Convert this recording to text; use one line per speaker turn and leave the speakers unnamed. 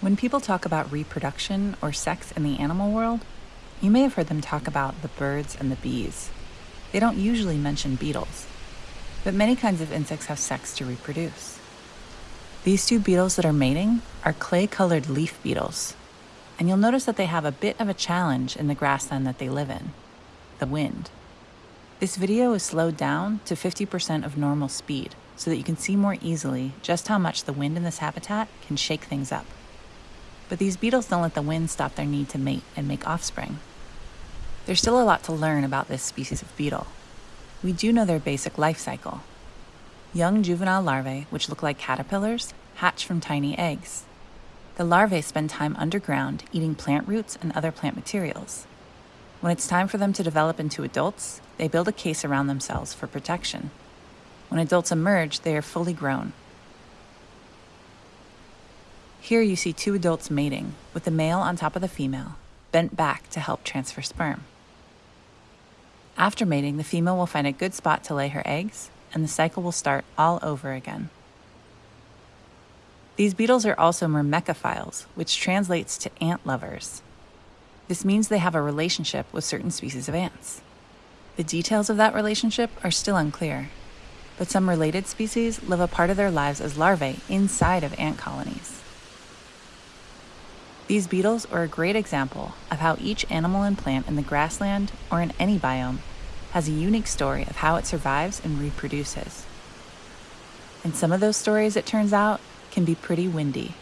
When people talk about reproduction or sex in the animal world, you may have heard them talk about the birds and the bees. They don't usually mention beetles, but many kinds of insects have sex to reproduce. These two beetles that are mating are clay colored leaf beetles, and you'll notice that they have a bit of a challenge in the grassland that they live in the wind. This video is slowed down to 50% of normal speed so that you can see more easily just how much the wind in this habitat can shake things up. But these beetles don't let the wind stop their need to mate and make offspring. There's still a lot to learn about this species of beetle. We do know their basic life cycle. Young juvenile larvae, which look like caterpillars, hatch from tiny eggs. The larvae spend time underground eating plant roots and other plant materials. When it's time for them to develop into adults, they build a case around themselves for protection. When adults emerge, they are fully grown. Here you see two adults mating, with the male on top of the female, bent back to help transfer sperm. After mating, the female will find a good spot to lay her eggs, and the cycle will start all over again. These beetles are also myrmecophiles, which translates to ant lovers. This means they have a relationship with certain species of ants. The details of that relationship are still unclear, but some related species live a part of their lives as larvae inside of ant colonies. These beetles are a great example of how each animal and plant in the grassland or in any biome has a unique story of how it survives and reproduces. And some of those stories, it turns out, can be pretty windy.